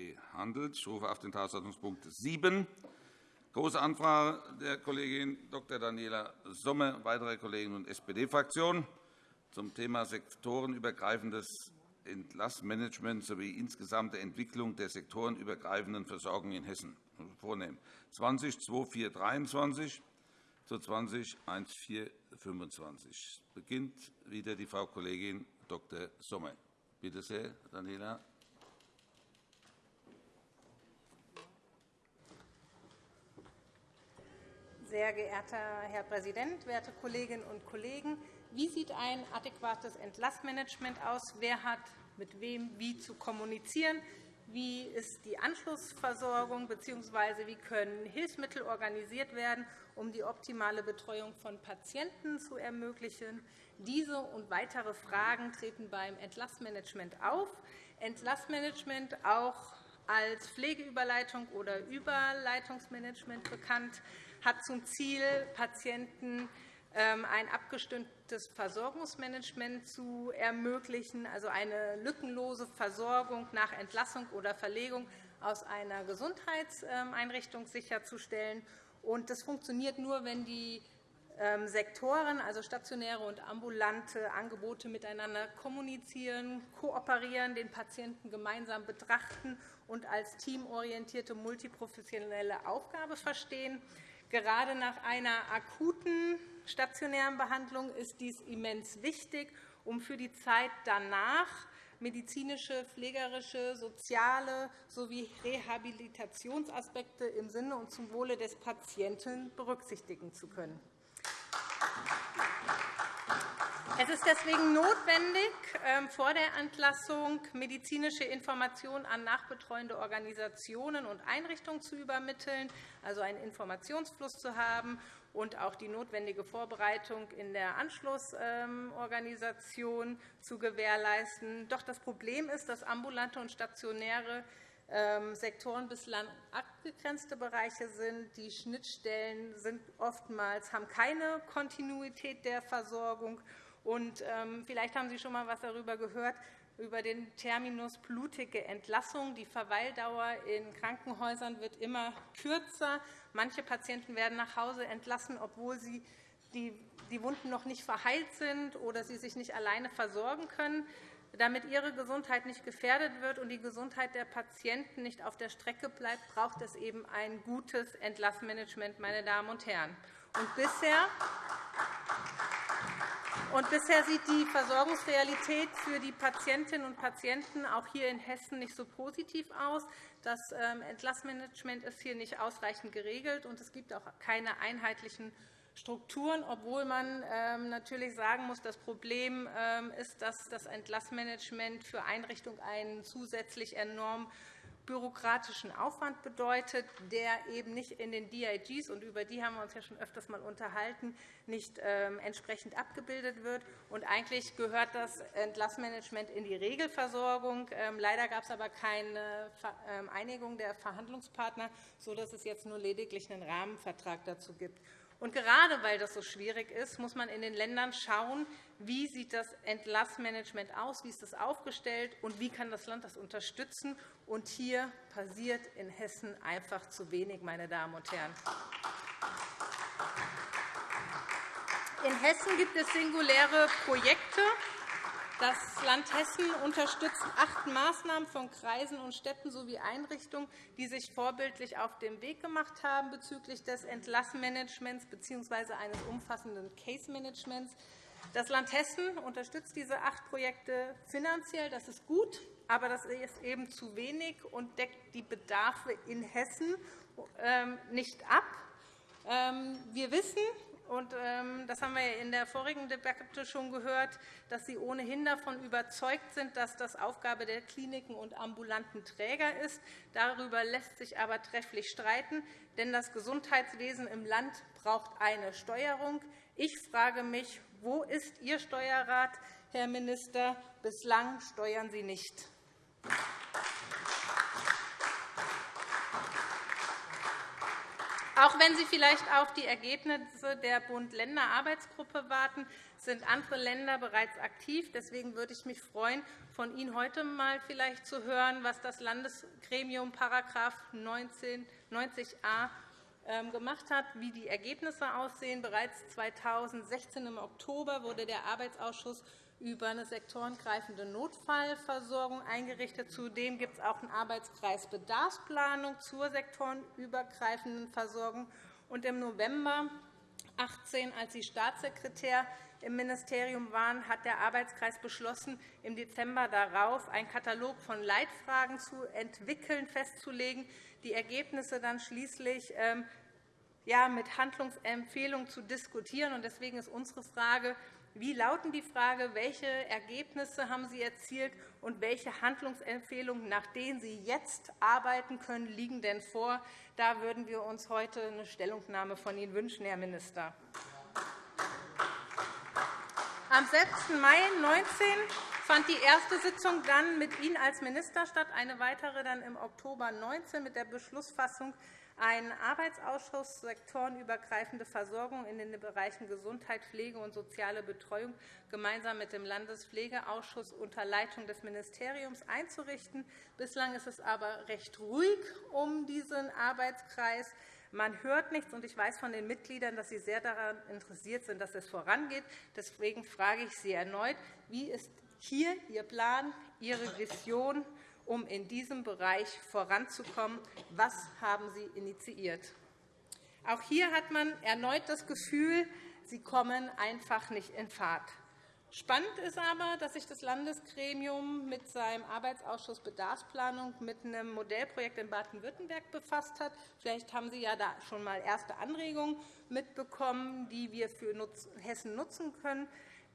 behandelt. Ich rufe auf den Tagesordnungspunkt 7, Große Anfrage der Kollegin Dr. Daniela Somme, weitere Kollegen und SPD-Fraktion zum Thema sektorenübergreifendes Entlassmanagement sowie insgesamte Entwicklung der sektorenübergreifenden Versorgung in Hessen vornehmen. 20 2423 zu 20 1425. Beginnt wieder die Frau Kollegin Dr. Sommer. Bitte sehr, Daniela. Sehr geehrter Herr Präsident, werte Kolleginnen und Kollegen! Wie sieht ein adäquates Entlassmanagement aus? Wer hat mit wem wie zu kommunizieren? Wie ist die Anschlussversorgung bzw. wie können Hilfsmittel organisiert werden, um die optimale Betreuung von Patienten zu ermöglichen? Diese und weitere Fragen treten beim Entlassmanagement auf. Entlassmanagement auch als Pflegeüberleitung oder Überleitungsmanagement bekannt, hat zum Ziel, Patienten ähm, ein abgestimmtes Versorgungsmanagement zu ermöglichen, also eine lückenlose Versorgung nach Entlassung oder Verlegung aus einer Gesundheitseinrichtung sicherzustellen. Das funktioniert nur, wenn die ähm, Sektoren, also stationäre und ambulante Angebote, miteinander kommunizieren, kooperieren, den Patienten gemeinsam betrachten und als teamorientierte multiprofessionelle Aufgabe verstehen. Gerade nach einer akuten stationären Behandlung ist dies immens wichtig, um für die Zeit danach medizinische, pflegerische, soziale sowie Rehabilitationsaspekte im Sinne und zum Wohle des Patienten berücksichtigen zu können. Es ist deswegen notwendig, ähm, vor der Entlassung medizinische Informationen an nachbetreuende Organisationen und Einrichtungen zu übermitteln, also einen Informationsfluss zu haben und auch die notwendige Vorbereitung in der Anschlussorganisation zu gewährleisten. Doch das Problem ist, dass ambulante und stationäre ähm, Sektoren bislang abgegrenzte Bereiche sind. Die Schnittstellen sind oftmals haben keine Kontinuität der Versorgung und, ähm, vielleicht haben Sie schon einmal etwas darüber gehört, über den Terminus blutige Entlassung. Die Verweildauer in Krankenhäusern wird immer kürzer. Manche Patienten werden nach Hause entlassen, obwohl sie die Wunden noch nicht verheilt sind oder sie sich nicht alleine versorgen können. Damit ihre Gesundheit nicht gefährdet wird und die Gesundheit der Patienten nicht auf der Strecke bleibt, braucht es eben ein gutes Entlassmanagement, meine Damen und Herren. Und bisher und bisher sieht die Versorgungsrealität für die Patientinnen und Patienten auch hier in Hessen nicht so positiv aus. Das ähm, Entlassmanagement ist hier nicht ausreichend geregelt, und es gibt auch keine einheitlichen Strukturen, obwohl man ähm, natürlich sagen muss, das Problem ähm, ist, dass das Entlassmanagement für Einrichtungen einen zusätzlich enorm bürokratischen Aufwand bedeutet, der eben nicht in den DIGs, und über die haben wir uns ja schon öfters einmal unterhalten, nicht ähm, entsprechend abgebildet wird. Und eigentlich gehört das Entlassmanagement in die Regelversorgung. Ähm, leider gab es aber keine ähm, Einigung der Verhandlungspartner, sodass es jetzt nur lediglich einen Rahmenvertrag dazu gibt. Und gerade weil das so schwierig ist, muss man in den Ländern schauen, wie sieht das Entlassmanagement aus, wie ist das aufgestellt und wie kann das Land das unterstützen. Und hier passiert in Hessen einfach zu wenig, meine Damen und Herren. In Hessen gibt es singuläre Projekte, das Land Hessen unterstützt acht Maßnahmen von Kreisen und Städten sowie Einrichtungen, die sich vorbildlich auf den Weg gemacht haben bezüglich des Entlassmanagements bzw. eines umfassenden Case-Managements. Das Land Hessen unterstützt diese acht Projekte finanziell. Das ist gut, aber das ist eben zu wenig und deckt die Bedarfe in Hessen ähm, nicht ab. Ähm, wir wissen, und, ähm, das haben wir in der vorigen Debatte schon gehört, dass Sie ohnehin davon überzeugt sind, dass das Aufgabe der Kliniken und ambulanten Träger ist. Darüber lässt sich aber trefflich streiten, denn das Gesundheitswesen im Land braucht eine Steuerung. Ich frage mich, wo ist Ihr Steuerrat, Herr Minister? Bislang steuern Sie nicht. Auch wenn Sie vielleicht auf die Ergebnisse der Bund-Länder-Arbeitsgruppe warten, sind andere Länder bereits aktiv. Deswegen würde ich mich freuen, von Ihnen heute einmal vielleicht zu hören, was das Landesgremium § 90a ähm, gemacht hat, wie die Ergebnisse aussehen. Bereits 2016 im Oktober wurde der Arbeitsausschuss über eine sektorengreifende Notfallversorgung eingerichtet. Zudem gibt es auch einen Arbeitskreis Bedarfsplanung zur sektorenübergreifenden Versorgung. Und Im November 2018, als Sie Staatssekretär im Ministerium waren, hat der Arbeitskreis beschlossen, im Dezember darauf einen Katalog von Leitfragen zu entwickeln, festzulegen, die Ergebnisse dann schließlich ähm, mit Handlungsempfehlungen zu diskutieren. Deswegen ist unsere Frage, wie lauten die Frage, welche Ergebnisse haben Sie erzielt und welche Handlungsempfehlungen, nach denen Sie jetzt arbeiten können, liegen denn vor? Da würden wir uns heute eine Stellungnahme von Ihnen wünschen, Herr Minister. Am 6. Mai 2019 fand die erste Sitzung dann mit Ihnen als Minister statt, eine weitere dann im Oktober 2019 mit der Beschlussfassung ein Arbeitsausschuss sektorenübergreifende Versorgung in den Bereichen Gesundheit, Pflege und soziale Betreuung gemeinsam mit dem Landespflegeausschuss unter Leitung des Ministeriums einzurichten. Bislang ist es aber recht ruhig um diesen Arbeitskreis. Man hört nichts, und ich weiß von den Mitgliedern, dass Sie sehr daran interessiert sind, dass es vorangeht. Deswegen frage ich Sie erneut, wie ist hier Ihr Plan, Ihre Vision um in diesem Bereich voranzukommen. Was haben Sie initiiert? Auch hier hat man erneut das Gefühl, Sie kommen einfach nicht in Fahrt. Spannend ist aber, dass sich das Landesgremium mit seinem Arbeitsausschuss Bedarfsplanung mit einem Modellprojekt in Baden-Württemberg befasst hat. Vielleicht haben Sie ja da schon einmal erste Anregungen mitbekommen, die wir für Hessen nutzen können.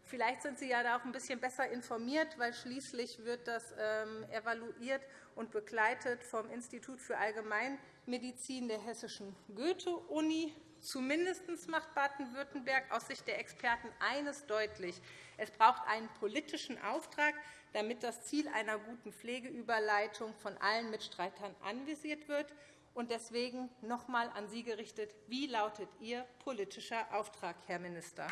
Vielleicht sind Sie ja da auch ein bisschen besser informiert, weil schließlich wird das ähm, evaluiert und begleitet vom Institut für Allgemeinmedizin der Hessischen Goethe-Uni. Zumindest macht Baden-Württemberg aus Sicht der Experten eines deutlich. Es braucht einen politischen Auftrag, damit das Ziel einer guten Pflegeüberleitung von allen Mitstreitern anvisiert wird. Deswegen noch einmal an Sie gerichtet. Wie lautet Ihr politischer Auftrag, Herr Minister?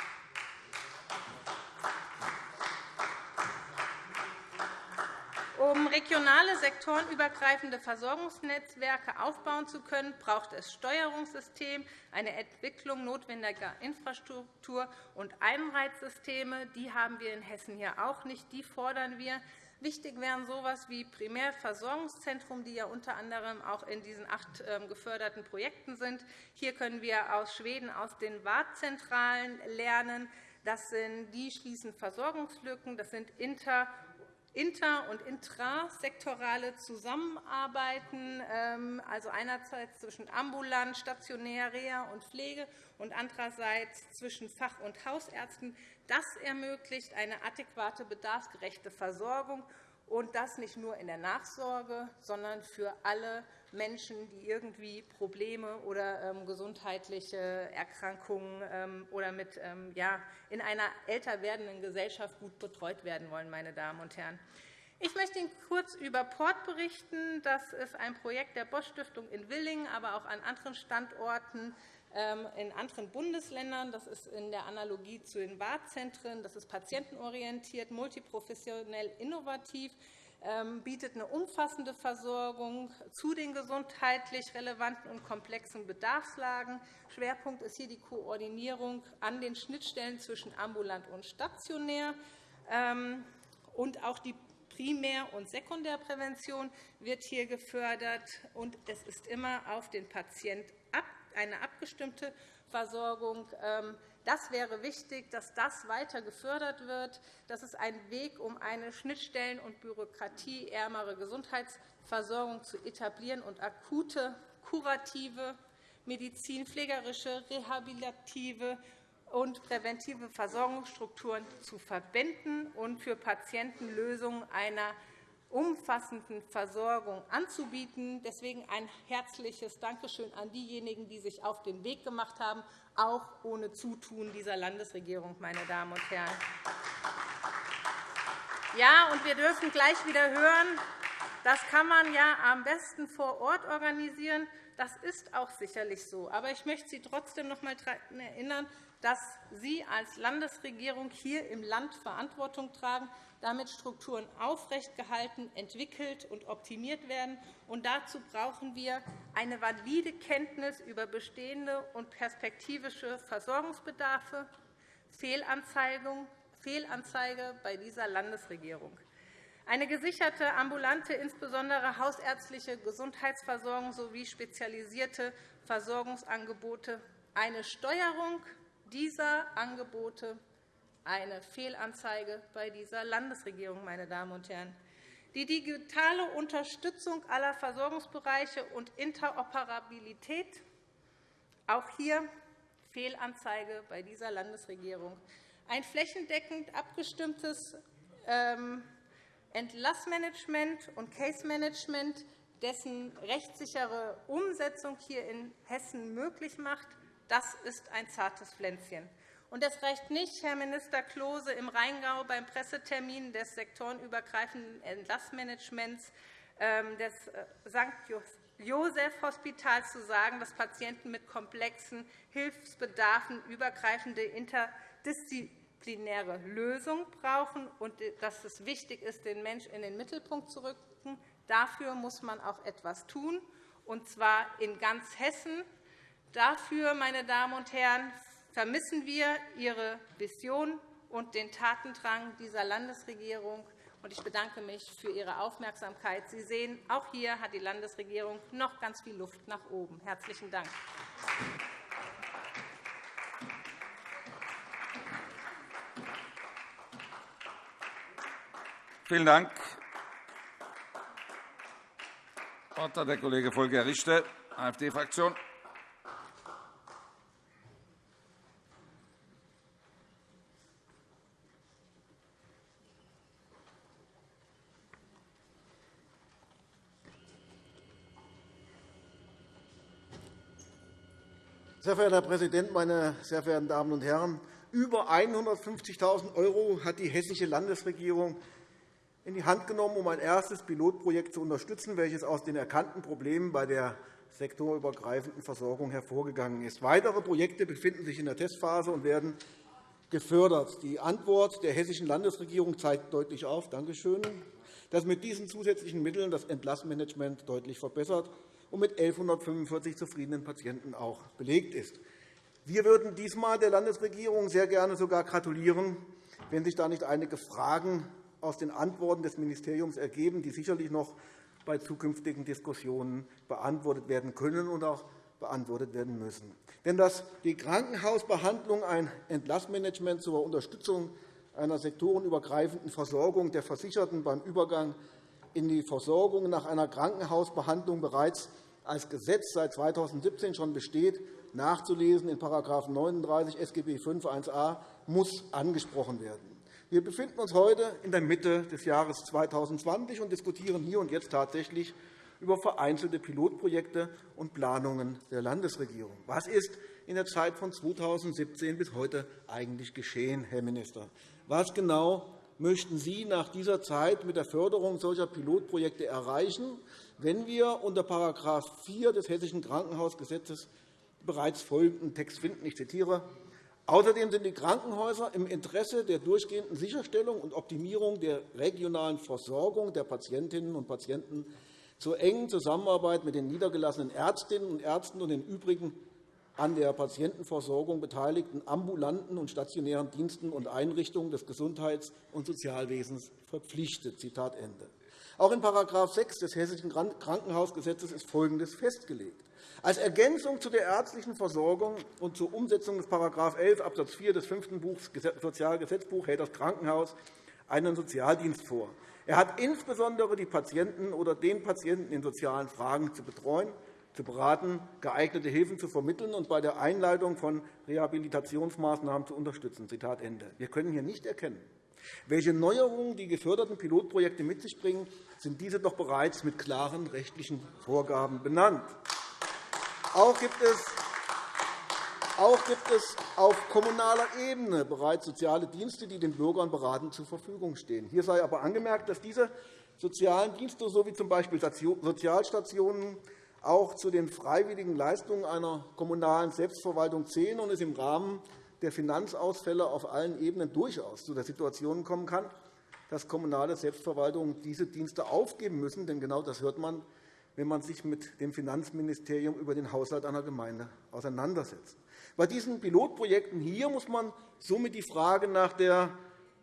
Um regionale sektorenübergreifende Versorgungsnetzwerke aufbauen zu können, braucht es Steuerungssystem, eine Entwicklung notwendiger Infrastruktur und Einheitssysteme. Die haben wir in Hessen hier auch nicht. Die fordern wir. Wichtig wären so etwas wie Primärversorgungszentrum, die ja unter anderem auch in diesen acht ähm, geförderten Projekten sind. Hier können wir aus Schweden aus den Wartzentralen lernen. Das sind, die schließen Versorgungslücken. Das sind inter- inter- und intrasektorale Zusammenarbeiten, ähm, also einerseits zwischen ambulant, stationär, Reha und Pflege und andererseits zwischen Fach- und Hausärzten. Das ermöglicht eine adäquate, bedarfsgerechte Versorgung und das nicht nur in der Nachsorge, sondern für alle Menschen, die irgendwie Probleme oder ähm, gesundheitliche Erkrankungen ähm, oder mit, ähm, ja, in einer älter werdenden Gesellschaft gut betreut werden wollen. Meine Damen und Herren. Ich möchte Ihnen kurz über Port berichten. Das ist ein Projekt der Bosch-Stiftung in Willingen, aber auch an anderen Standorten in anderen Bundesländern. Das ist in der Analogie zu den Wartzentren. Das ist patientenorientiert, multiprofessionell, innovativ. Ähm, bietet eine umfassende Versorgung zu den gesundheitlich relevanten und komplexen Bedarfslagen. Schwerpunkt ist hier die Koordinierung an den Schnittstellen zwischen ambulant und stationär. Ähm, und auch die Primär- und Sekundärprävention wird hier gefördert. Und es ist immer auf den Patienten eine abgestimmte Versorgung ähm, das wäre wichtig, dass das weiter gefördert wird. Das ist ein Weg, um eine schnittstellen- und bürokratieärmere Gesundheitsversorgung zu etablieren und akute, kurative, medizinpflegerische, rehabilitative und präventive Versorgungsstrukturen zu verbinden und für Patienten Lösungen einer umfassenden Versorgung anzubieten. Deswegen ein herzliches Dankeschön an diejenigen, die sich auf den Weg gemacht haben, auch ohne Zutun dieser Landesregierung, meine Damen und Herren. Ja, und wir dürfen gleich wieder hören, Das kann man ja am besten vor Ort organisieren. Das ist auch sicherlich so. Aber ich möchte Sie trotzdem noch einmal daran erinnern, dass Sie als Landesregierung hier im Land Verantwortung tragen, damit Strukturen aufrechtgehalten, entwickelt und optimiert werden. Und dazu brauchen wir eine valide Kenntnis über bestehende und perspektivische Versorgungsbedarfe, Fehlanzeige bei dieser Landesregierung. Eine gesicherte ambulante, insbesondere hausärztliche Gesundheitsversorgung sowie spezialisierte Versorgungsangebote, eine Steuerung dieser Angebote eine Fehlanzeige bei dieser Landesregierung. Meine Damen und Herren. Die digitale Unterstützung aller Versorgungsbereiche und Interoperabilität, auch hier Fehlanzeige bei dieser Landesregierung. Ein flächendeckend abgestimmtes ähm, Entlassmanagement und Case Management, dessen rechtssichere Umsetzung hier in Hessen möglich macht, das ist ein zartes Pflänzchen. Und das reicht nicht, Herr Minister Klose, im Rheingau beim Pressetermin des sektorenübergreifenden Entlassmanagements ähm, des äh, St. Joseph-Hospitals zu sagen, dass Patienten mit komplexen Hilfsbedarfen übergreifende interdisziplinäre Lösungen brauchen und dass es wichtig ist, den Mensch in den Mittelpunkt zu rücken. Dafür muss man auch etwas tun, und zwar in ganz Hessen. Dafür, meine Damen und Herren, vermissen wir Ihre Vision und den Tatendrang dieser Landesregierung. Ich bedanke mich für Ihre Aufmerksamkeit. Sie sehen, auch hier hat die Landesregierung noch ganz viel Luft nach oben. – Herzlichen Dank. Vielen Dank. Das Wort hat der Kollege Volker Richter, AfD-Fraktion. Sehr verehrter Herr Präsident, meine sehr verehrten Damen und Herren! Über 150.000 € hat die hessische Landesregierung in die Hand genommen, um ein erstes Pilotprojekt zu unterstützen, welches aus den erkannten Problemen bei der sektorübergreifenden Versorgung hervorgegangen ist. Weitere Projekte befinden sich in der Testphase und werden gefördert. Die Antwort der hessischen Landesregierung zeigt deutlich auf, dass mit diesen zusätzlichen Mitteln das Entlassmanagement deutlich verbessert und mit 1.145 zufriedenen Patienten auch belegt ist. Wir würden diesmal der Landesregierung sehr gerne sogar gratulieren, wenn sich da nicht einige Fragen aus den Antworten des Ministeriums ergeben, die sicherlich noch bei zukünftigen Diskussionen beantwortet werden können und auch beantwortet werden müssen. Denn dass die Krankenhausbehandlung ein Entlassmanagement zur Unterstützung einer sektorenübergreifenden Versorgung der Versicherten beim Übergang in die Versorgung nach einer Krankenhausbehandlung bereits als Gesetz seit 2017 schon besteht, nachzulesen in § 39 SGB V 1a, muss angesprochen werden. Wir befinden uns heute in der Mitte des Jahres 2020 und diskutieren hier und jetzt tatsächlich über vereinzelte Pilotprojekte und Planungen der Landesregierung. Was ist in der Zeit von 2017 bis heute eigentlich geschehen, Herr Minister? Was genau möchten Sie nach dieser Zeit mit der Förderung solcher Pilotprojekte erreichen, wenn wir unter § 4 des Hessischen Krankenhausgesetzes bereits folgenden Text finden. Ich zitiere. Außerdem sind die Krankenhäuser im Interesse der durchgehenden Sicherstellung und Optimierung der regionalen Versorgung der Patientinnen und Patienten zur engen Zusammenarbeit mit den niedergelassenen Ärztinnen und Ärzten und den übrigen an der Patientenversorgung beteiligten ambulanten und stationären Diensten und Einrichtungen des Gesundheits- und Sozialwesens verpflichtet. Zitat Ende. Auch in § 6 des Hessischen Krankenhausgesetzes ist Folgendes festgelegt. Als Ergänzung zu der ärztlichen Versorgung und zur Umsetzung des § 11 Abs. 4 des fünften Buchs Sozialgesetzbuch hält das Krankenhaus einen Sozialdienst vor. Er hat insbesondere die Patienten oder den Patienten in sozialen Fragen zu betreuen, zu beraten, geeignete Hilfen zu vermitteln und bei der Einleitung von Rehabilitationsmaßnahmen zu unterstützen. Wir können hier nicht erkennen, welche Neuerungen die geförderten Pilotprojekte mit sich bringen, sind diese doch bereits mit klaren rechtlichen Vorgaben benannt. Auch gibt es auch gibt es auf kommunaler Ebene bereits soziale Dienste, die den Bürgern beratend zur Verfügung stehen. Hier sei aber angemerkt, dass diese sozialen Dienste sowie z. B. Sozialstationen auch zu den freiwilligen Leistungen einer kommunalen Selbstverwaltung zählen und es im Rahmen der Finanzausfälle auf allen Ebenen durchaus zu der Situation kommen kann, dass kommunale Selbstverwaltungen diese Dienste aufgeben müssen. Denn genau das hört man, wenn man sich mit dem Finanzministerium über den Haushalt einer Gemeinde auseinandersetzt. Bei diesen Pilotprojekten hier muss man somit die Frage nach der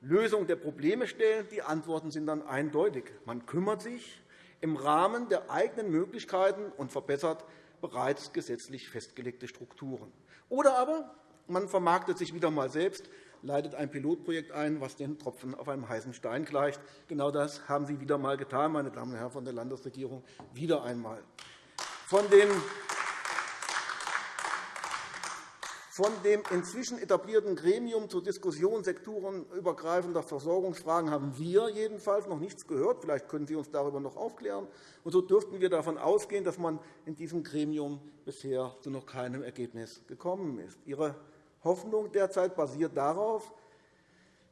Lösung der Probleme stellen. Die Antworten sind dann eindeutig. Man kümmert sich im Rahmen der eigenen Möglichkeiten und verbessert bereits gesetzlich festgelegte Strukturen. Oder aber man vermarktet sich wieder einmal selbst, leitet ein Pilotprojekt ein, was den Tropfen auf einem heißen Stein gleicht. Genau das haben Sie wieder einmal getan, meine Damen und Herren von der Landesregierung, wieder einmal. Von den Von dem inzwischen etablierten Gremium zur Diskussion sektorenübergreifender Versorgungsfragen haben wir jedenfalls noch nichts gehört. Vielleicht können Sie uns darüber noch aufklären. Und so dürften wir davon ausgehen, dass man in diesem Gremium bisher zu noch keinem Ergebnis gekommen ist. Ihre Hoffnung derzeit basiert darauf,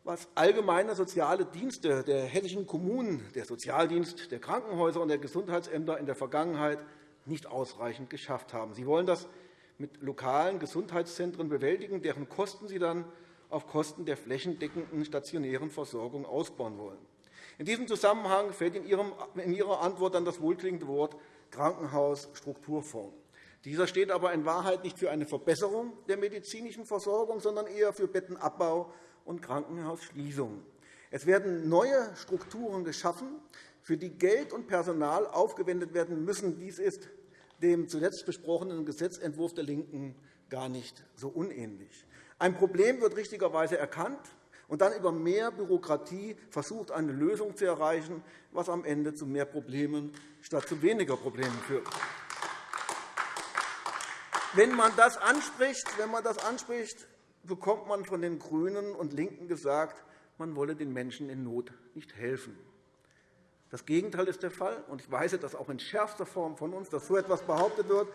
was allgemeine soziale Dienste der hessischen Kommunen, der Sozialdienst, der Krankenhäuser und der Gesundheitsämter in der Vergangenheit nicht ausreichend geschafft haben. Sie wollen das mit lokalen Gesundheitszentren bewältigen, deren Kosten Sie dann auf Kosten der flächendeckenden stationären Versorgung ausbauen wollen. In diesem Zusammenhang fällt in Ihrer Antwort dann das wohlklingende Wort Krankenhausstrukturfonds. Dieser steht aber in Wahrheit nicht für eine Verbesserung der medizinischen Versorgung, sondern eher für Bettenabbau und Krankenhausschließungen. Es werden neue Strukturen geschaffen, für die Geld und Personal aufgewendet werden müssen. Dies ist dem zuletzt besprochenen Gesetzentwurf der LINKEN gar nicht so unähnlich. Ein Problem wird richtigerweise erkannt und dann über mehr Bürokratie versucht, eine Lösung zu erreichen, was am Ende zu mehr Problemen statt zu weniger Problemen führt. Wenn man das anspricht, wenn man das anspricht bekommt man von den GRÜNEN und LINKEN gesagt, man wolle den Menschen in Not nicht helfen. Das Gegenteil ist der Fall. und Ich weise das auch in schärfster Form von uns, dass so etwas behauptet wird.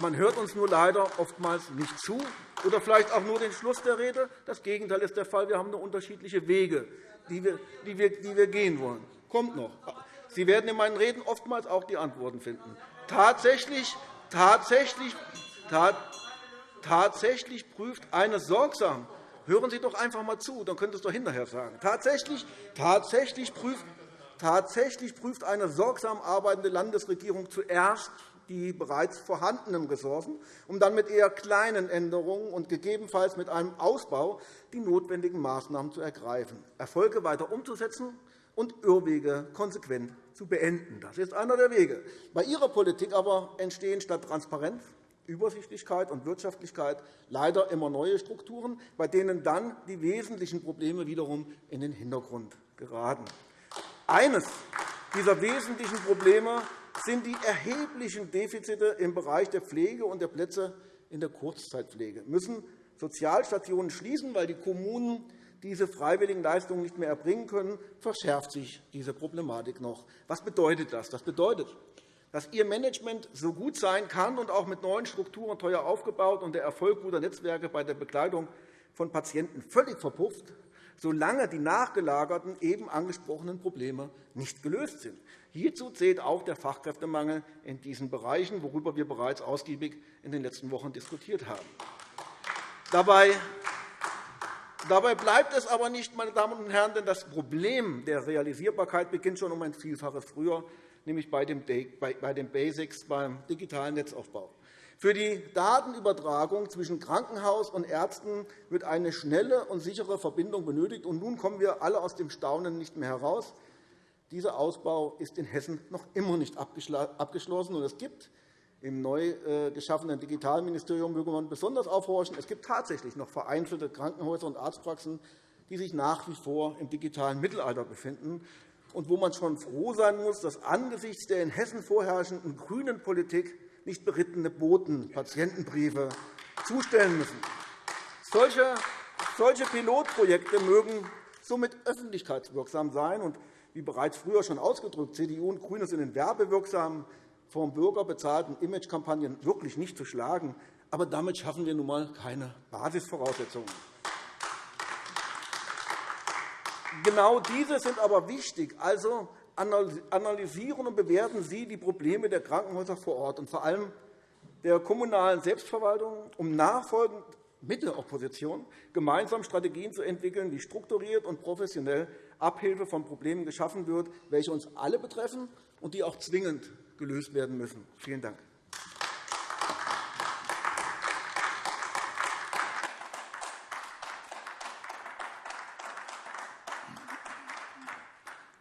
Man hört uns nur leider oftmals nicht zu oder vielleicht auch nur den Schluss der Rede. Das Gegenteil ist der Fall. Wir haben nur unterschiedliche Wege, die wir, gehen wollen. Kommt noch. Sie werden in meinen Reden oftmals auch die Antworten finden. Tatsächlich, tatsächlich, tatsächlich prüft eine sorgsam Hören Sie doch einfach einmal zu, dann es doch hinterher sagen. Tatsächlich, tatsächlich prüft Tatsächlich prüft eine sorgsam arbeitende Landesregierung zuerst die bereits vorhandenen Ressourcen, um dann mit eher kleinen Änderungen und gegebenenfalls mit einem Ausbau die notwendigen Maßnahmen zu ergreifen, Erfolge weiter umzusetzen und Irrwege konsequent zu beenden. Das ist einer der Wege. Bei Ihrer Politik aber entstehen statt Transparenz, Übersichtlichkeit und Wirtschaftlichkeit leider immer neue Strukturen, bei denen dann die wesentlichen Probleme wiederum in den Hintergrund geraten. Eines dieser wesentlichen Probleme sind die erheblichen Defizite im Bereich der Pflege und der Plätze in der Kurzzeitpflege. Müssen Sozialstationen schließen, weil die Kommunen diese freiwilligen Leistungen nicht mehr erbringen können, verschärft sich diese Problematik noch. Was bedeutet das? Das bedeutet, dass Ihr Management so gut sein kann und auch mit neuen Strukturen teuer aufgebaut und der Erfolg guter Netzwerke bei der Begleitung von Patienten völlig verpufft, solange die nachgelagerten, eben angesprochenen Probleme nicht gelöst sind. Hierzu zählt auch der Fachkräftemangel in diesen Bereichen, worüber wir bereits ausgiebig in den letzten Wochen diskutiert haben. Dabei Dabei bleibt es aber nicht, meine Damen und Herren, denn das Problem der Realisierbarkeit beginnt schon um ein Vielfaches früher, nämlich bei den Basics beim digitalen Netzaufbau. Für die Datenübertragung zwischen Krankenhaus und Ärzten wird eine schnelle und sichere Verbindung benötigt. Und nun kommen wir alle aus dem Staunen nicht mehr heraus. Dieser Ausbau ist in Hessen noch immer nicht abgeschlossen. Und es gibt im neu äh, geschaffenen Digitalministerium möge man besonders aufhorchen. Es gibt tatsächlich noch vereinzelte Krankenhäuser und Arztpraxen, die sich nach wie vor im digitalen Mittelalter befinden und wo man schon froh sein muss, dass angesichts der in Hessen vorherrschenden grünen Politik nicht berittene Boten Patientenbriefe zustellen müssen. Solche, solche Pilotprojekte mögen somit öffentlichkeitswirksam sein und, wie bereits früher schon ausgedrückt, CDU und GRÜNE sind in werbewirksamen, vom Bürger bezahlten Imagekampagnen wirklich nicht zu schlagen. Aber damit schaffen wir nun einmal keine Basisvoraussetzungen. Genau diese sind aber wichtig. Also analysieren und bewerten Sie die Probleme der Krankenhäuser vor Ort und vor allem der kommunalen Selbstverwaltung, um nachfolgend mit der Opposition gemeinsam Strategien zu entwickeln, wie strukturiert und professionell Abhilfe von Problemen geschaffen wird, welche uns alle betreffen und die auch zwingend gelöst werden müssen. Vielen Dank.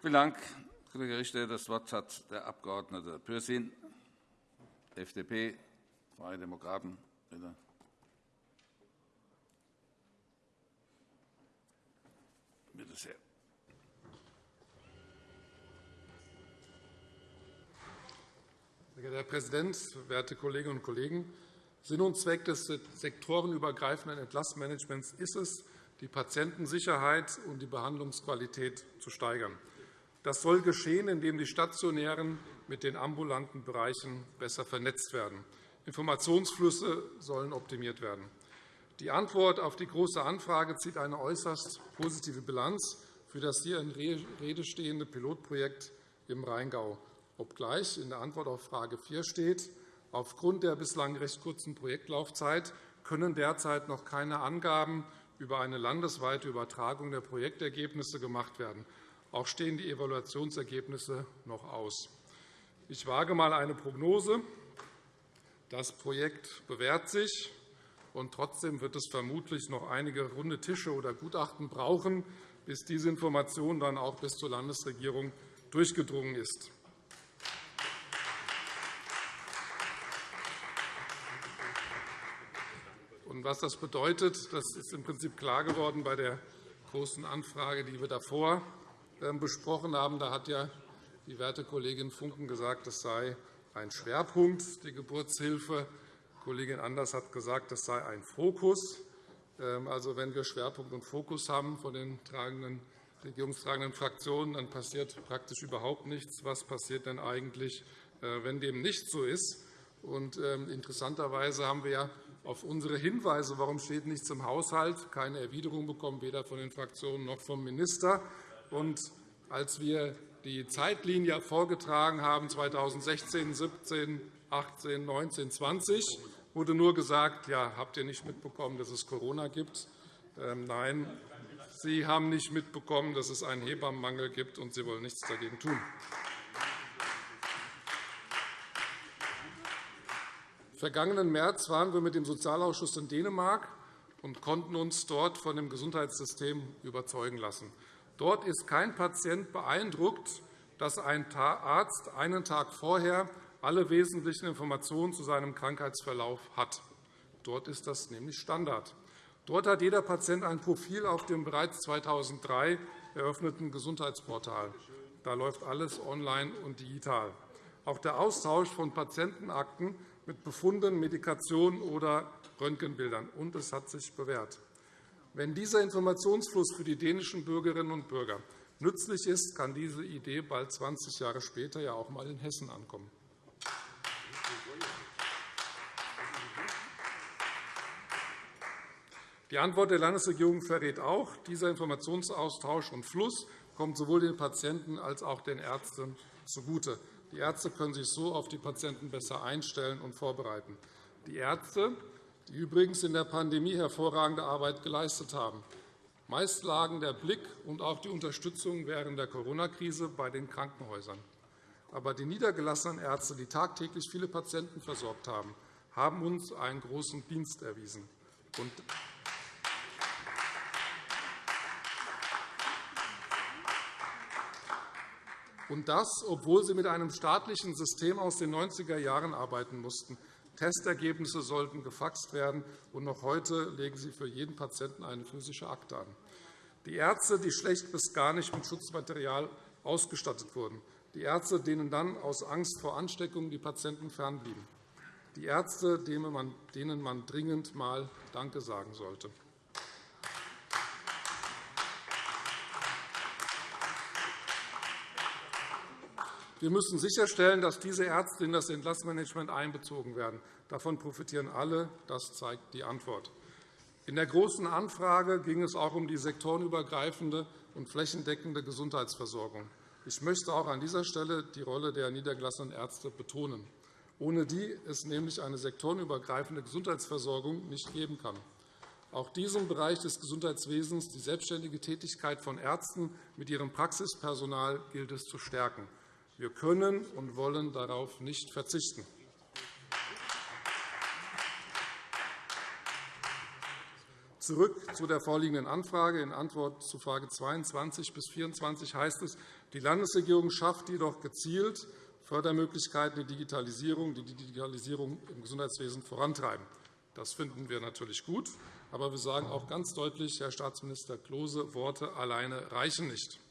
Vielen Dank, Kollege Richter. Das Wort hat der Abg. Pürsün, FDP, Freie Demokraten. Bitte. Bitte sehr. Sehr geehrter Herr Präsident, werte Kolleginnen und Kollegen! Sinn und Zweck des sektorenübergreifenden Entlastmanagements ist es, die Patientensicherheit und die Behandlungsqualität zu steigern. Das soll geschehen, indem die stationären mit den ambulanten Bereichen besser vernetzt werden. Informationsflüsse sollen optimiert werden. Die Antwort auf die Große Anfrage zieht eine äußerst positive Bilanz für das hier in Rede stehende Pilotprojekt im Rheingau, obgleich in der Antwort auf Frage 4 steht, aufgrund der bislang recht kurzen Projektlaufzeit können derzeit noch keine Angaben über eine landesweite Übertragung der Projektergebnisse gemacht werden. Auch stehen die Evaluationsergebnisse noch aus. Ich wage einmal eine Prognose. Das Projekt bewährt sich, und trotzdem wird es vermutlich noch einige runde Tische oder Gutachten brauchen, bis diese Information dann auch bis zur Landesregierung durchgedrungen ist. was das bedeutet, das ist im Prinzip klar geworden bei der Großen Anfrage, die wir davor besprochen haben. Da hat ja die werte Kollegin Funken gesagt, das sei ein Schwerpunkt, die Geburtshilfe. Kollegin Anders hat gesagt, das sei ein Fokus. Ähm, also, wenn wir Schwerpunkt und Fokus haben von den tragenden, regierungstragenden Fraktionen, dann passiert praktisch überhaupt nichts. Was passiert denn eigentlich, äh, wenn dem nicht so ist? Und, ähm, interessanterweise haben wir ja auf unsere Hinweise, warum steht nichts im Haushalt, keine Erwiderung bekommen, weder von den Fraktionen noch vom Minister. Und als wir die Zeitlinie vorgetragen haben, 2016, 17, 18, 19, 20, wurde nur gesagt, ja, habt ihr nicht mitbekommen, dass es Corona gibt? Ähm, nein, Sie haben nicht mitbekommen, dass es einen Hebammenmangel gibt, und Sie wollen nichts dagegen tun. Vergangenen März waren wir mit dem Sozialausschuss in Dänemark und konnten uns dort von dem Gesundheitssystem überzeugen lassen. Dort ist kein Patient beeindruckt, dass ein Arzt einen Tag vorher alle wesentlichen Informationen zu seinem Krankheitsverlauf hat. Dort ist das nämlich Standard. Dort hat jeder Patient ein Profil auf dem bereits 2003 eröffneten Gesundheitsportal. Da läuft alles online und digital. Auch der Austausch von Patientenakten mit Befunden, Medikationen oder Röntgenbildern. Und es hat sich bewährt. Wenn dieser Informationsfluss für die dänischen Bürgerinnen und Bürger nützlich ist, kann diese Idee bald 20 Jahre später ja auch einmal in Hessen ankommen. Die Antwort der Landesregierung verrät auch, dieser Informationsaustausch und Fluss kommt sowohl den Patienten als auch den Ärzten zugute. Die Ärzte können sich so auf die Patienten besser einstellen und vorbereiten. Die Ärzte die übrigens in der Pandemie hervorragende Arbeit geleistet haben. Meist lagen der Blick und auch die Unterstützung während der Corona-Krise bei den Krankenhäusern. Aber die niedergelassenen Ärzte, die tagtäglich viele Patienten versorgt haben, haben uns einen großen Dienst erwiesen. Und das, obwohl sie mit einem staatlichen System aus den 90er Jahren arbeiten mussten. Testergebnisse sollten gefaxt werden, und noch heute legen Sie für jeden Patienten eine physische Akte an. Die Ärzte, die schlecht bis gar nicht mit Schutzmaterial ausgestattet wurden. Die Ärzte, denen dann aus Angst vor Ansteckung die Patienten fernblieben. Die Ärzte, denen man dringend einmal Danke sagen sollte. Wir müssen sicherstellen, dass diese Ärzte in das Entlassmanagement einbezogen werden. Davon profitieren alle. Das zeigt die Antwort. In der Großen Anfrage ging es auch um die sektorenübergreifende und flächendeckende Gesundheitsversorgung. Ich möchte auch an dieser Stelle die Rolle der niedergelassenen Ärzte betonen, ohne die es nämlich eine sektorenübergreifende Gesundheitsversorgung nicht geben kann. Auch diesem Bereich des Gesundheitswesens die selbstständige Tätigkeit von Ärzten mit ihrem Praxispersonal gilt es zu stärken. Wir können und wollen darauf nicht verzichten. Zurück zu der vorliegenden Anfrage. In Antwort zu Frage 22 bis 24 heißt es, die Landesregierung schafft jedoch gezielt Fördermöglichkeiten, die Digitalisierung, die Digitalisierung im Gesundheitswesen vorantreiben. Das finden wir natürlich gut. Aber wir sagen auch ganz deutlich, Herr Staatsminister Klose, Worte alleine reichen nicht.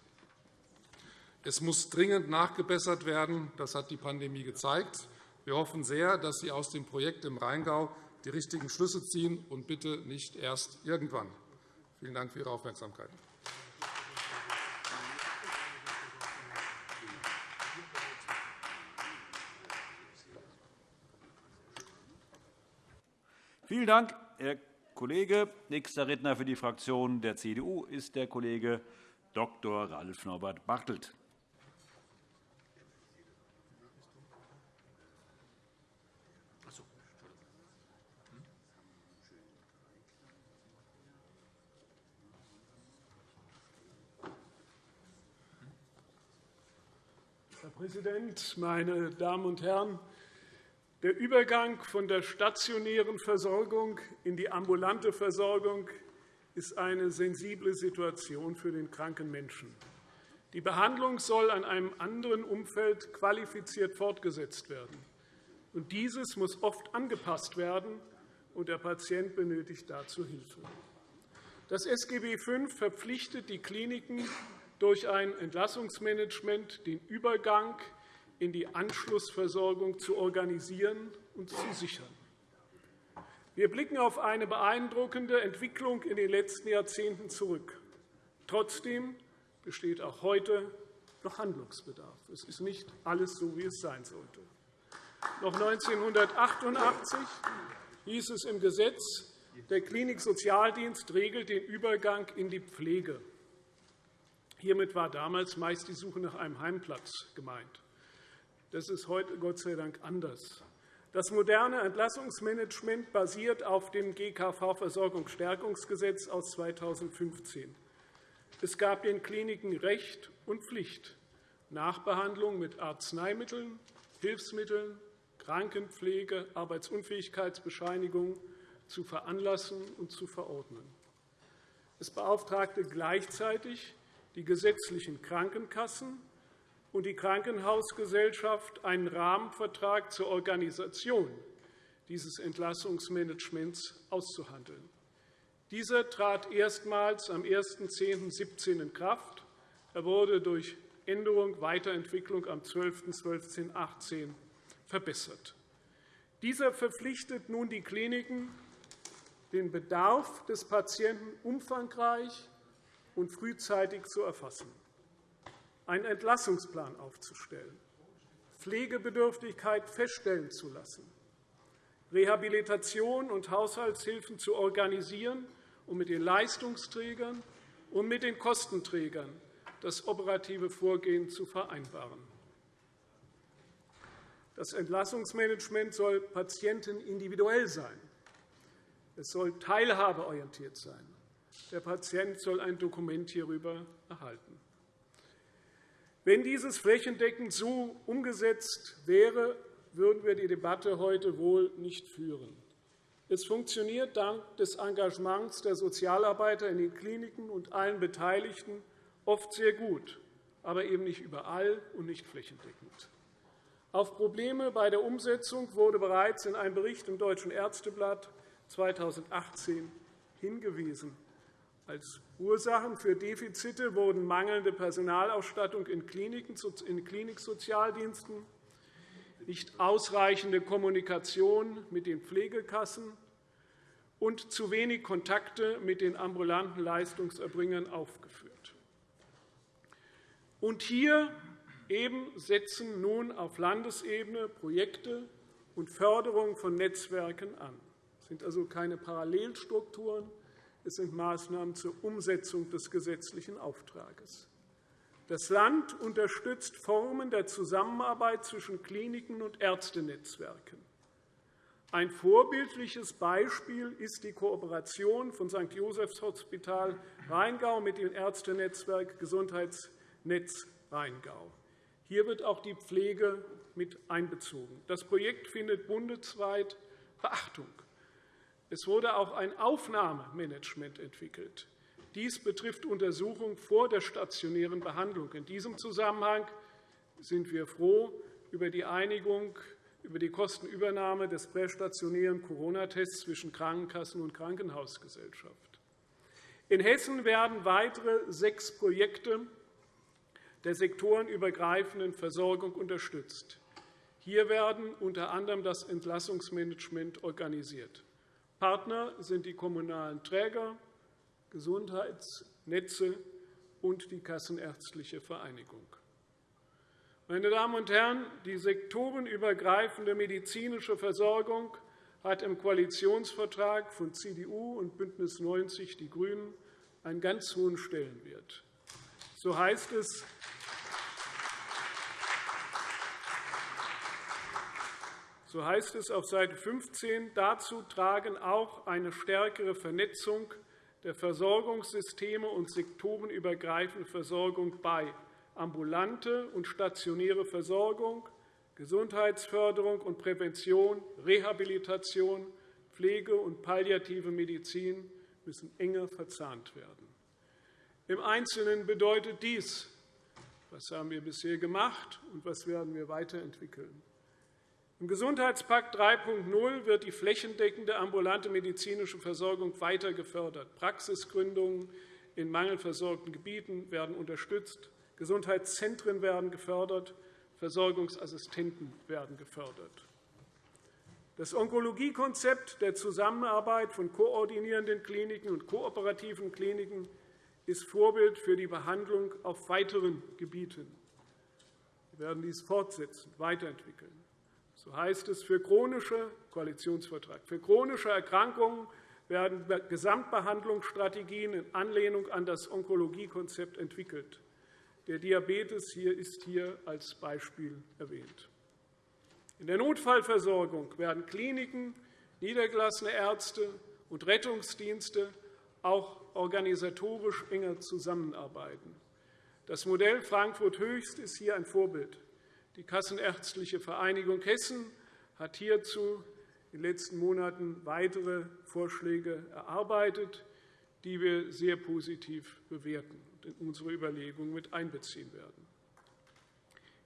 Es muss dringend nachgebessert werden. Das hat die Pandemie gezeigt. Wir hoffen sehr, dass Sie aus dem Projekt im Rheingau die richtigen Schlüsse ziehen und bitte nicht erst irgendwann. Vielen Dank für Ihre Aufmerksamkeit. Vielen Dank, Herr Kollege. Nächster Redner für die Fraktion der CDU ist der Kollege Dr. Ralf Norbert Bartelt. Präsident, meine Damen und Herren! Der Übergang von der stationären Versorgung in die ambulante Versorgung ist eine sensible Situation für den kranken Menschen. Die Behandlung soll an einem anderen Umfeld qualifiziert fortgesetzt werden. Und dieses muss oft angepasst werden, und der Patient benötigt dazu Hilfe. Das SGB V verpflichtet die Kliniken durch ein Entlassungsmanagement den Übergang in die Anschlussversorgung zu organisieren und zu sichern. Wir blicken auf eine beeindruckende Entwicklung in den letzten Jahrzehnten zurück. Trotzdem besteht auch heute noch Handlungsbedarf. Es ist nicht alles so, wie es sein sollte. Noch 1988 hieß es im Gesetz, der Kliniksozialdienst regelt den Übergang in die Pflege. Hiermit war damals meist die Suche nach einem Heimplatz gemeint. Das ist heute Gott sei Dank anders. Das moderne Entlassungsmanagement basiert auf dem GKV-Versorgungsstärkungsgesetz aus 2015. Es gab den Kliniken Recht und Pflicht, Nachbehandlung mit Arzneimitteln, Hilfsmitteln, Krankenpflege, Arbeitsunfähigkeitsbescheinigung zu veranlassen und zu verordnen. Es beauftragte gleichzeitig die gesetzlichen Krankenkassen und die Krankenhausgesellschaft einen Rahmenvertrag zur Organisation dieses Entlassungsmanagements auszuhandeln. Dieser trat erstmals am 1.10.17 in Kraft. Er wurde durch Änderung, Weiterentwicklung am 12.12.18 verbessert. Dieser verpflichtet nun die Kliniken, den Bedarf des Patienten umfangreich und frühzeitig zu erfassen, einen Entlassungsplan aufzustellen, Pflegebedürftigkeit feststellen zu lassen, Rehabilitation und Haushaltshilfen zu organisieren und mit den Leistungsträgern und mit den Kostenträgern das operative Vorgehen zu vereinbaren. Das Entlassungsmanagement soll patientenindividuell sein. Es soll teilhabeorientiert sein. Der Patient soll ein Dokument hierüber erhalten. Wenn dieses flächendeckend so umgesetzt wäre, würden wir die Debatte heute wohl nicht führen. Es funktioniert dank des Engagements der Sozialarbeiter in den Kliniken und allen Beteiligten oft sehr gut, aber eben nicht überall und nicht flächendeckend. Auf Probleme bei der Umsetzung wurde bereits in einem Bericht im Deutschen Ärzteblatt 2018 hingewiesen. Als Ursachen für Defizite wurden mangelnde Personalausstattung in Kliniksozialdiensten, nicht ausreichende Kommunikation mit den Pflegekassen und zu wenig Kontakte mit den ambulanten Leistungserbringern aufgeführt. Und hier eben setzen nun auf Landesebene Projekte und Förderung von Netzwerken an. Es sind also keine Parallelstrukturen, es sind Maßnahmen zur Umsetzung des gesetzlichen Auftrags. Das Land unterstützt Formen der Zusammenarbeit zwischen Kliniken und Ärztenetzwerken. Ein vorbildliches Beispiel ist die Kooperation von St. Josephs Hospital Rheingau mit dem Ärztenetzwerk Gesundheitsnetz Rheingau. Hier wird auch die Pflege mit einbezogen. Das Projekt findet bundesweit Beachtung. Es wurde auch ein Aufnahmemanagement entwickelt. Dies betrifft Untersuchungen vor der stationären Behandlung. In diesem Zusammenhang sind wir froh über die Einigung über die Kostenübernahme des prästationären Corona-Tests zwischen Krankenkassen und Krankenhausgesellschaft. In Hessen werden weitere sechs Projekte der sektorenübergreifenden Versorgung unterstützt. Hier werden unter anderem das Entlassungsmanagement organisiert. Partner sind die kommunalen Träger, Gesundheitsnetze und die Kassenärztliche Vereinigung. Meine Damen und Herren, die sektorenübergreifende medizinische Versorgung hat im Koalitionsvertrag von CDU und BÜNDNIS 90 die GRÜNEN einen ganz hohen Stellenwert. So heißt es, So heißt es auf Seite 15. Dazu tragen auch eine stärkere Vernetzung der Versorgungssysteme und sektorenübergreifende Versorgung bei, ambulante und stationäre Versorgung, Gesundheitsförderung und Prävention, Rehabilitation, Pflege und palliative Medizin müssen enger verzahnt werden. Im Einzelnen bedeutet dies, was haben wir bisher gemacht und was werden wir weiterentwickeln. Im Gesundheitspakt 3.0 wird die flächendeckende ambulante medizinische Versorgung weiter gefördert. Praxisgründungen in mangelversorgten Gebieten werden unterstützt. Gesundheitszentren werden gefördert. Versorgungsassistenten werden gefördert. Das Onkologiekonzept der Zusammenarbeit von koordinierenden Kliniken und kooperativen Kliniken ist Vorbild für die Behandlung auf weiteren Gebieten. Wir werden dies fortsetzen, weiterentwickeln. So heißt es, für chronische, Koalitionsvertrag, für chronische Erkrankungen werden Gesamtbehandlungsstrategien in Anlehnung an das Onkologiekonzept entwickelt. Der Diabetes hier ist hier als Beispiel erwähnt. In der Notfallversorgung werden Kliniken, niedergelassene Ärzte und Rettungsdienste auch organisatorisch enger zusammenarbeiten. Das Modell Frankfurt Höchst ist hier ein Vorbild. Die Kassenärztliche Vereinigung Hessen hat hierzu in den letzten Monaten weitere Vorschläge erarbeitet, die wir sehr positiv bewerten und in unsere Überlegungen mit einbeziehen werden.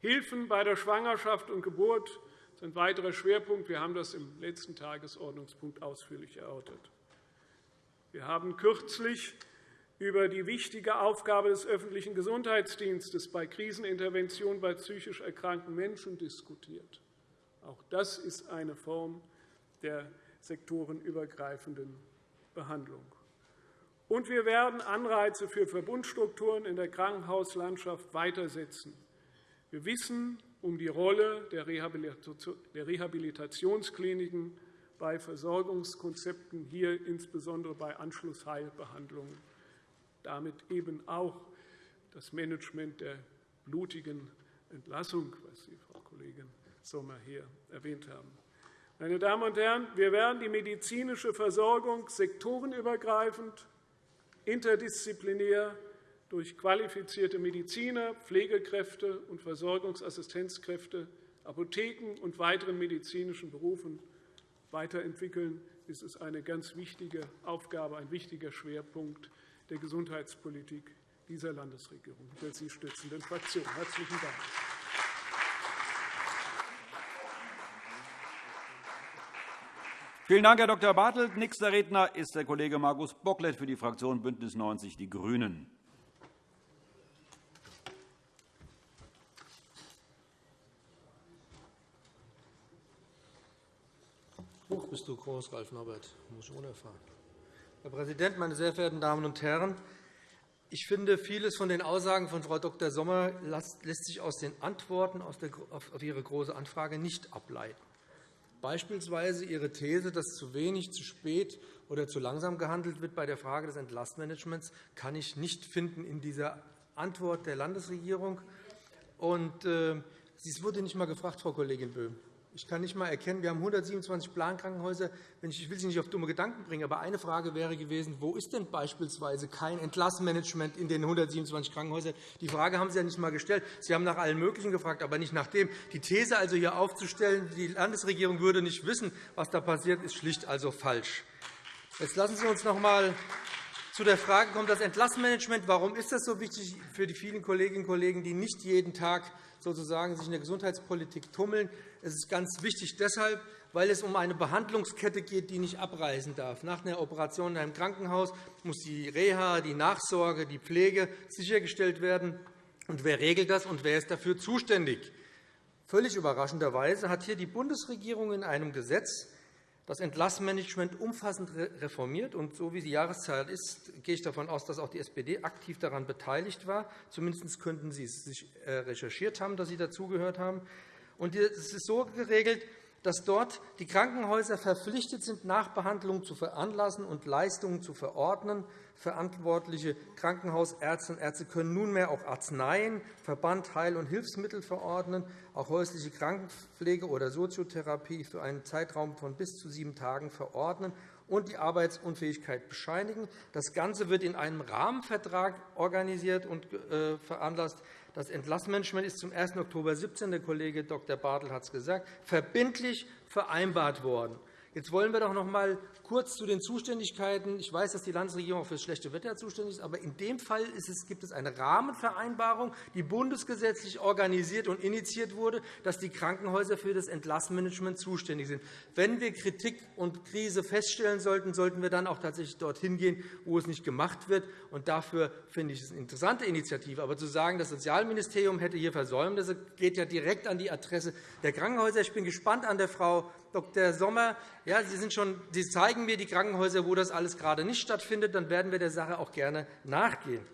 Hilfen bei der Schwangerschaft und Geburt sind ein weiterer Schwerpunkt. Wir haben das im letzten Tagesordnungspunkt ausführlich erörtert. Wir haben kürzlich über die wichtige Aufgabe des öffentlichen Gesundheitsdienstes bei Krisenintervention bei psychisch erkrankten Menschen diskutiert. Auch das ist eine Form der sektorenübergreifenden Behandlung. Und wir werden Anreize für Verbundstrukturen in der Krankenhauslandschaft weitersetzen. Wir wissen um die Rolle der Rehabilitationskliniken bei Versorgungskonzepten, hier insbesondere bei Anschlussheilbehandlungen damit eben auch das Management der blutigen Entlassung, was Sie, Frau Kollegin Sommer, hier erwähnt haben. Meine Damen und Herren, wir werden die medizinische Versorgung sektorenübergreifend, interdisziplinär durch qualifizierte Mediziner, Pflegekräfte und Versorgungsassistenzkräfte, Apotheken und weiteren medizinischen Berufen weiterentwickeln. Das ist eine ganz wichtige Aufgabe, ein wichtiger Schwerpunkt der Gesundheitspolitik dieser Landesregierung, der Sie stützenden Fraktion. – Herzlichen Dank. Vielen Dank, Herr Dr. Bartelt. Nächster Redner ist der Kollege Markus Bocklet für die Fraktion BÜNDNIS 90 die GRÜNEN. Hoch bist du groß, Ralf Norbert. Muss ich unerfahren. Herr Präsident, meine sehr verehrten Damen und Herren! Ich finde, vieles von den Aussagen von Frau Dr. Sommer lässt sich aus den Antworten auf Ihre Große Anfrage nicht ableiten. Beispielsweise Ihre These, dass zu wenig, zu spät oder zu langsam gehandelt wird bei der Frage des Entlastmanagements, kann ich nicht finden in dieser Antwort der Landesregierung. Und, äh, es wurde nicht einmal gefragt, Frau Kollegin Böhm. Ich kann nicht einmal erkennen, wir haben 127 Plankrankenhäuser. Ich will Sie nicht auf dumme Gedanken bringen, aber eine Frage wäre gewesen, wo ist denn beispielsweise kein Entlassmanagement in den 127 Krankenhäusern? Die Frage haben Sie ja nicht einmal gestellt. Sie haben nach allen Möglichen gefragt, aber nicht nach dem. Die These also hier aufzustellen, die Landesregierung würde nicht wissen, was da passiert, ist schlicht also falsch. Jetzt lassen Sie uns noch einmal zu der Frage kommen, das Entlassmanagement. Warum ist das so wichtig für die vielen Kolleginnen und Kollegen, die nicht jeden Tag sozusagen sich in der Gesundheitspolitik tummeln? Es ist ganz wichtig deshalb, weil es um eine Behandlungskette geht, die nicht abreißen darf. Nach einer Operation in einem Krankenhaus muss die Reha, die Nachsorge, die Pflege sichergestellt werden. Und wer regelt das, und wer ist dafür zuständig? Völlig überraschenderweise hat hier die Bundesregierung in einem Gesetz das Entlassmanagement umfassend reformiert. Und so wie die Jahreszeit ist, gehe ich davon aus, dass auch die SPD aktiv daran beteiligt war. Zumindest könnten Sie es sich äh, recherchiert haben, dass Sie dazugehört haben. Und es ist so geregelt, dass dort die Krankenhäuser verpflichtet sind, Nachbehandlungen zu veranlassen und Leistungen zu verordnen. Verantwortliche Krankenhausärzte und Ärzte können nunmehr auch Arzneien, Verband, Heil- und Hilfsmittel verordnen, auch häusliche Krankenpflege oder Soziotherapie für einen Zeitraum von bis zu sieben Tagen verordnen und die Arbeitsunfähigkeit bescheinigen. Das Ganze wird in einem Rahmenvertrag organisiert und äh, veranlasst. Das Entlassmanagement ist zum 1. Oktober 2017, der Kollege Dr. Bartel hat es gesagt, verbindlich vereinbart worden. Jetzt wollen wir doch noch einmal kurz zu den Zuständigkeiten. Ich weiß, dass die Landesregierung für das schlechte Wetter zuständig ist, aber in dem Fall gibt es eine Rahmenvereinbarung, die bundesgesetzlich organisiert und initiiert wurde, dass die Krankenhäuser für das Entlassmanagement zuständig sind. Wenn wir Kritik und Krise feststellen sollten, sollten wir dann auch tatsächlich dorthin gehen, wo es nicht gemacht wird. Und dafür finde ich es eine interessante Initiative. Aber zu sagen, das Sozialministerium hätte hier versäumt, das geht ja direkt an die Adresse der Krankenhäuser. Ich bin gespannt an der Frau Dr. Sommer, ja, Sie, sind schon, Sie zeigen mir die Krankenhäuser, wo das alles gerade nicht stattfindet. Dann werden wir der Sache auch gerne nachgehen.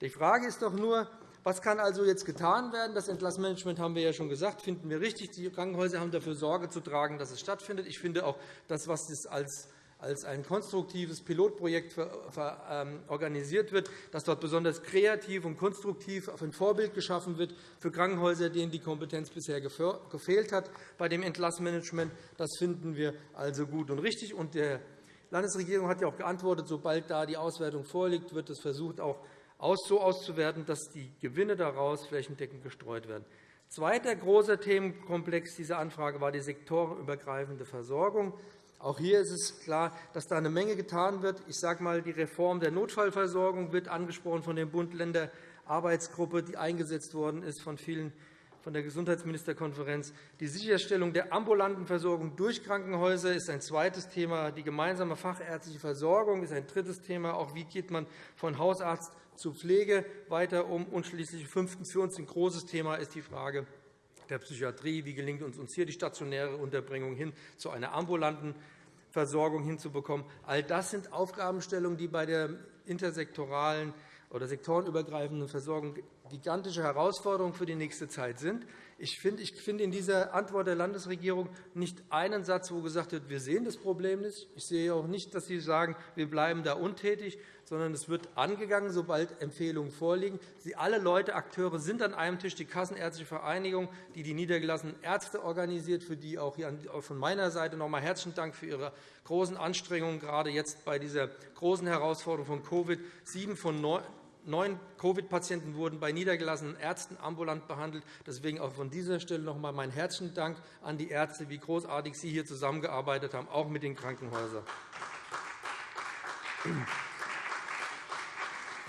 Die Frage ist doch nur, was kann also jetzt getan werden? Das Entlassmanagement haben wir ja schon gesagt, finden wir richtig. Die Krankenhäuser haben dafür Sorge zu tragen, dass es stattfindet. Ich finde auch, das, was es als als ein konstruktives Pilotprojekt ähm, organisiert wird, dass dort besonders kreativ und konstruktiv ein Vorbild geschaffen wird für Krankenhäuser, denen die Kompetenz bisher gefehlt hat bei dem Entlassmanagement. Das finden wir also gut und richtig. Und die Landesregierung hat ja auch geantwortet, sobald da die Auswertung vorliegt, wird es versucht, auch so auszuwerten, dass die Gewinne daraus flächendeckend gestreut werden. Zweiter großer Themenkomplex dieser Anfrage war die sektorenübergreifende Versorgung. Auch hier ist es klar, dass da eine Menge getan wird. Ich sage einmal, die Reform der Notfallversorgung wird angesprochen von der Bund-Länder-Arbeitsgruppe, die eingesetzt worden ist von vielen von der Gesundheitsministerkonferenz. Die Sicherstellung der ambulanten Versorgung durch Krankenhäuser ist ein zweites Thema. Die gemeinsame fachärztliche Versorgung ist ein drittes Thema. Auch wie geht man von Hausarzt zu Pflege weiter um? Und schließlich fünftens für uns ein großes Thema ist die Frage der Psychiatrie. Wie gelingt es uns hier, die stationäre Unterbringung hin zu einer ambulanten Versorgung hinzubekommen? All das sind Aufgabenstellungen, die bei der intersektoralen oder sektorenübergreifenden Versorgung gigantische Herausforderungen für die nächste Zeit sind. Ich finde, ich finde in dieser Antwort der Landesregierung nicht einen Satz, wo gesagt wird, wir sehen das Problem nicht. Ich sehe auch nicht, dass Sie sagen, wir bleiben da untätig, sondern es wird angegangen, sobald Empfehlungen vorliegen. Sie alle Leute, Akteure sind an einem Tisch, die Kassenärztliche Vereinigung, die die niedergelassenen Ärzte organisiert, für die auch von meiner Seite noch einmal herzlichen Dank für Ihre großen Anstrengungen, gerade jetzt bei dieser großen Herausforderung von Covid. Sieben von Neun Covid-Patienten wurden bei niedergelassenen Ärzten ambulant behandelt. Deswegen auch von dieser Stelle noch einmal meinen herzlichen Dank an die Ärzte, wie großartig Sie hier zusammengearbeitet haben, auch mit den Krankenhäusern.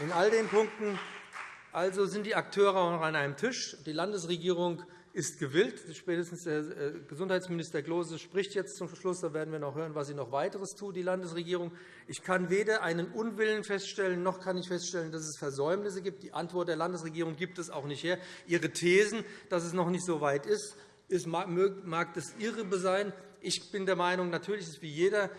In all den Punkten also sind die Akteure auch noch an einem Tisch. Die Landesregierung ist gewillt. Spätestens der äh, Gesundheitsminister Klose spricht jetzt zum Schluss. Da werden wir noch hören, was sie noch weiteres tut, die Landesregierung. Ich kann weder einen Unwillen feststellen, noch kann ich feststellen, dass es Versäumnisse gibt. Die Antwort der Landesregierung gibt es auch nicht her. Ihre Thesen, dass es noch nicht so weit ist, mag das irre sein. Ich bin der Meinung, natürlich ist wie jeder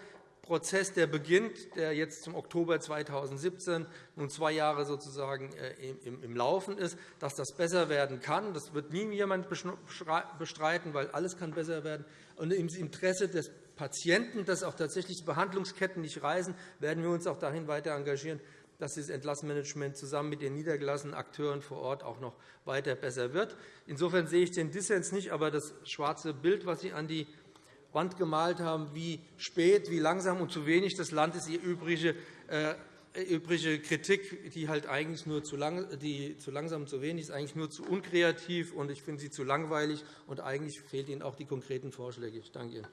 Prozess, der beginnt, der jetzt zum Oktober 2017 nun zwei Jahre sozusagen äh, im Laufen ist, dass das besser werden kann. Das wird nie jemand bestreiten, weil alles kann besser werden. Und im Interesse des Patienten, dass auch tatsächlich die Behandlungsketten nicht reisen, werden wir uns auch dahin weiter engagieren, dass das Entlassmanagement zusammen mit den niedergelassenen Akteuren vor Ort auch noch weiter besser wird. Insofern sehe ich den Dissens nicht, aber das schwarze Bild, was Sie an die Wand gemalt haben, wie spät, wie langsam und zu wenig das Land ist, die übrige, äh, übrige Kritik, die halt eigentlich nur zu, lang, die zu langsam und zu wenig ist, eigentlich nur zu unkreativ und ich finde sie zu langweilig und eigentlich fehlen Ihnen auch die konkreten Vorschläge. Ich danke Ihnen.